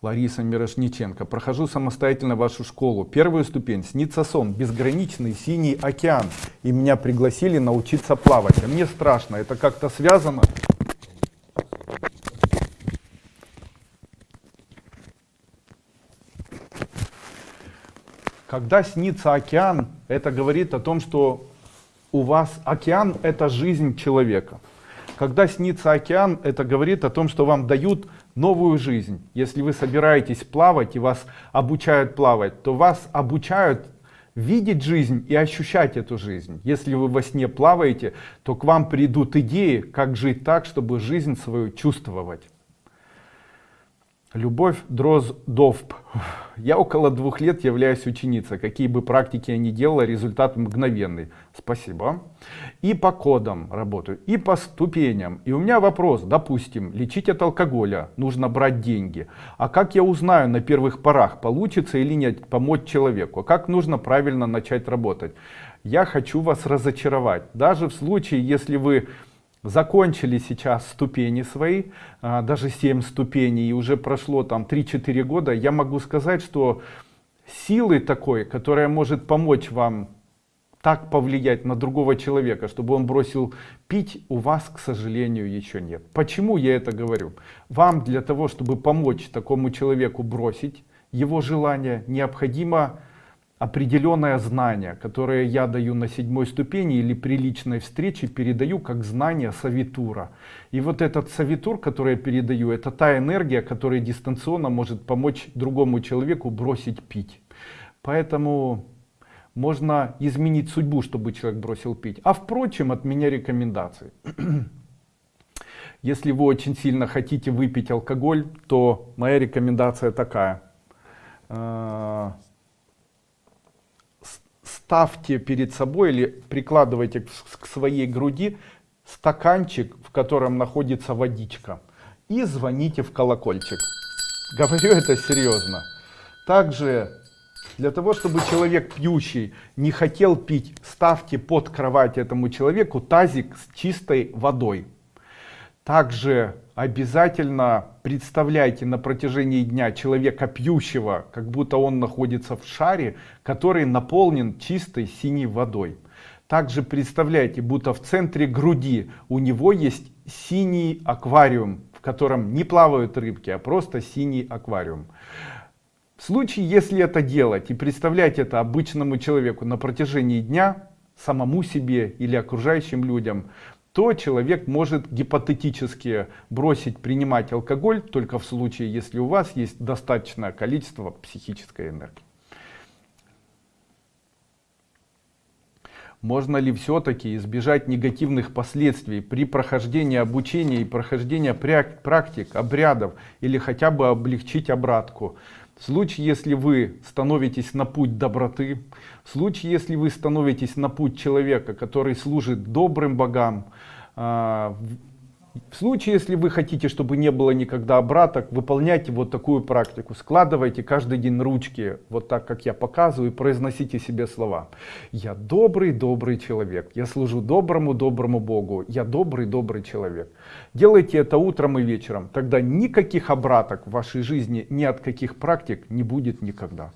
Лариса Мирошниченко. Прохожу самостоятельно вашу школу. Первую ступень. Снится сон. Безграничный синий океан. И меня пригласили научиться плавать. А мне страшно. Это как-то связано? Когда снится океан, это говорит о том, что у вас океан это жизнь человека. Когда снится океан, это говорит о том, что вам дают новую жизнь. Если вы собираетесь плавать и вас обучают плавать, то вас обучают видеть жизнь и ощущать эту жизнь. Если вы во сне плаваете, то к вам придут идеи, как жить так, чтобы жизнь свою чувствовать. Любовь Дроздовп. Я около двух лет являюсь ученицей. Какие бы практики я ни делала, результат мгновенный. Спасибо. И по кодам работаю, и по ступеням. И у меня вопрос. Допустим, лечить от алкоголя нужно брать деньги. А как я узнаю на первых порах, получится или нет помочь человеку? Как нужно правильно начать работать? Я хочу вас разочаровать. Даже в случае, если вы закончили сейчас ступени свои, а, даже 7 ступеней, и уже прошло там 3-4 года, я могу сказать, что силы такой, которая может помочь вам так повлиять на другого человека, чтобы он бросил пить, у вас, к сожалению, еще нет. Почему я это говорю? Вам для того, чтобы помочь такому человеку бросить его желание, необходимо определенное знание, которое я даю на седьмой ступени или при личной встрече передаю как знание савитура. И вот этот савитур, который я передаю, это та энергия, которая дистанционно может помочь другому человеку бросить пить. Поэтому можно изменить судьбу, чтобы человек бросил пить. А впрочем, от меня рекомендации. Если вы очень сильно хотите выпить алкоголь, то моя рекомендация такая а, ставьте перед собой или прикладывайте к своей груди стаканчик, в котором находится водичка. И звоните в колокольчик. Говорю это серьезно. Также для того, чтобы человек пьющий не хотел пить, ставьте под кровать этому человеку тазик с чистой водой. Также обязательно представляйте на протяжении дня человека пьющего, как будто он находится в шаре, который наполнен чистой синей водой. Также представляйте, будто в центре груди у него есть синий аквариум, в котором не плавают рыбки, а просто синий аквариум. В случае, если это делать и представлять это обычному человеку на протяжении дня, самому себе или окружающим людям, то человек может гипотетически бросить принимать алкоголь только в случае, если у вас есть достаточное количество психической энергии. Можно ли все-таки избежать негативных последствий при прохождении обучения и прохождении практик, обрядов или хотя бы облегчить обратку? В случае, если вы становитесь на путь доброты, в случае, если вы становитесь на путь человека, который служит добрым богам, а, в случае, если вы хотите, чтобы не было никогда обраток, выполняйте вот такую практику. Складывайте каждый день ручки, вот так, как я показываю, и произносите себе слова. Я добрый, добрый человек. Я служу доброму, доброму Богу. Я добрый, добрый человек. Делайте это утром и вечером. Тогда никаких обраток в вашей жизни, ни от каких практик не будет никогда.